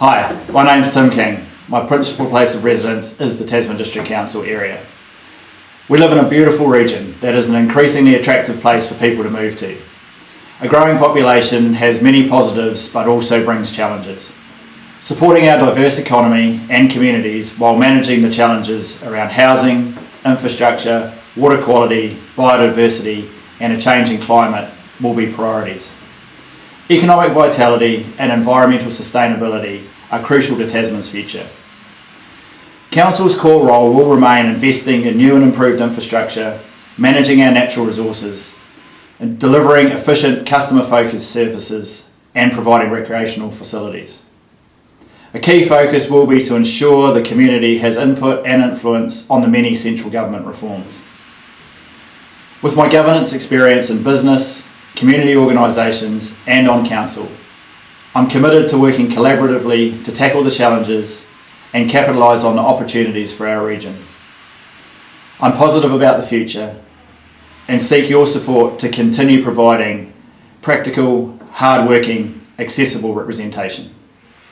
Hi, my name is Tim King. My principal place of residence is the Tasman District Council area. We live in a beautiful region that is an increasingly attractive place for people to move to. A growing population has many positives but also brings challenges. Supporting our diverse economy and communities while managing the challenges around housing, infrastructure, water quality, biodiversity and a changing climate will be priorities. Economic vitality and environmental sustainability are crucial to Tasman's future. Council's core role will remain investing in new and improved infrastructure, managing our natural resources, and delivering efficient customer-focused services and providing recreational facilities. A key focus will be to ensure the community has input and influence on the many central government reforms. With my governance experience in business, community organisations and on council. I'm committed to working collaboratively to tackle the challenges and capitalise on the opportunities for our region. I'm positive about the future and seek your support to continue providing practical, hard-working, accessible representation.